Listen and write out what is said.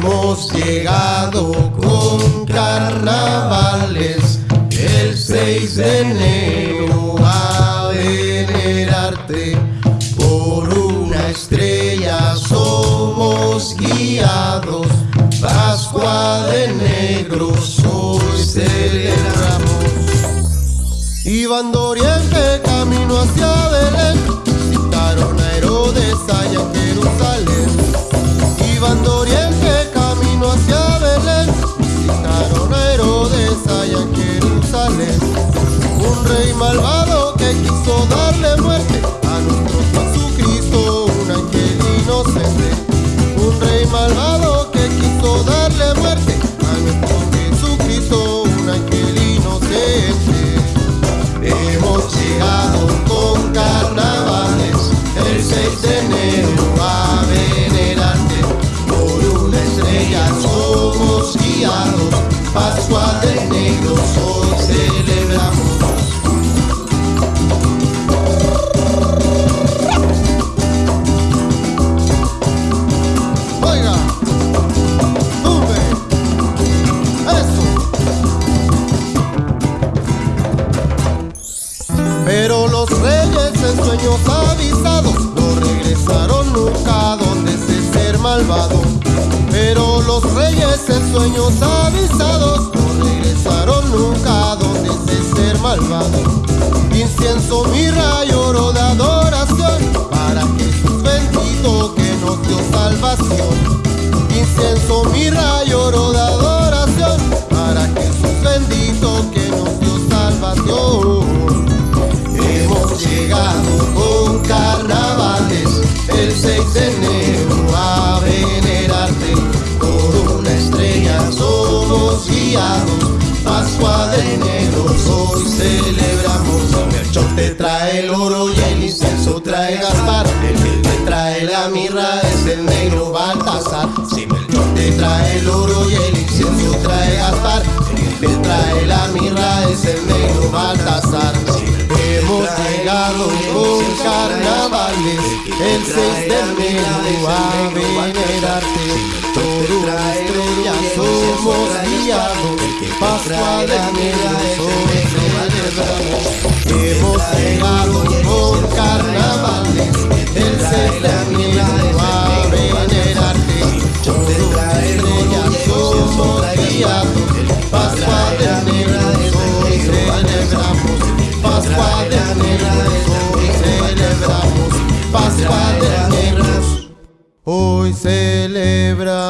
Hemos llegado con carnavales. El 6 de enero a venerarte por una estrella. Somos guiados. Pascua de negros hoy celebramos. Iván Doriente camino hacia Belén Citaron a Herodes Negros hoy celebramos Oiga, tumbe, eso Pero los reyes en sueños avisados no regresaron nunca donde se ser malvado. Pero los reyes en sueños avisados nunca donde se ser malvado. Incienso, mirra y oro de adoración para Jesús bendito que nos dio salvación. Incienso, mirra y oro de adoración para Jesús bendito que nos dio salvación. Hemos llegado con carnavales el 6 de enero a venerarte por una estrella somos guiados Pascua de hoy celebramos. Melchor te trae el oro y el incienso trae Gaspar. El que te trae la mirra es el negro Baltasar. Si Melchor te trae el oro y el incienso trae Gaspar. El que trae la mirra es el negro Baltasar. Hemos llegado con carnavales el 6 de enero a venerarte. Por una estrella somos Pascua de celebramos Hemos llegado con carnavales el 6 de enero a venerarte Por una estrella somos guiados Pascua de hoy celebramos Pascua de hoy celebramos Pascua de negros hoy celebramos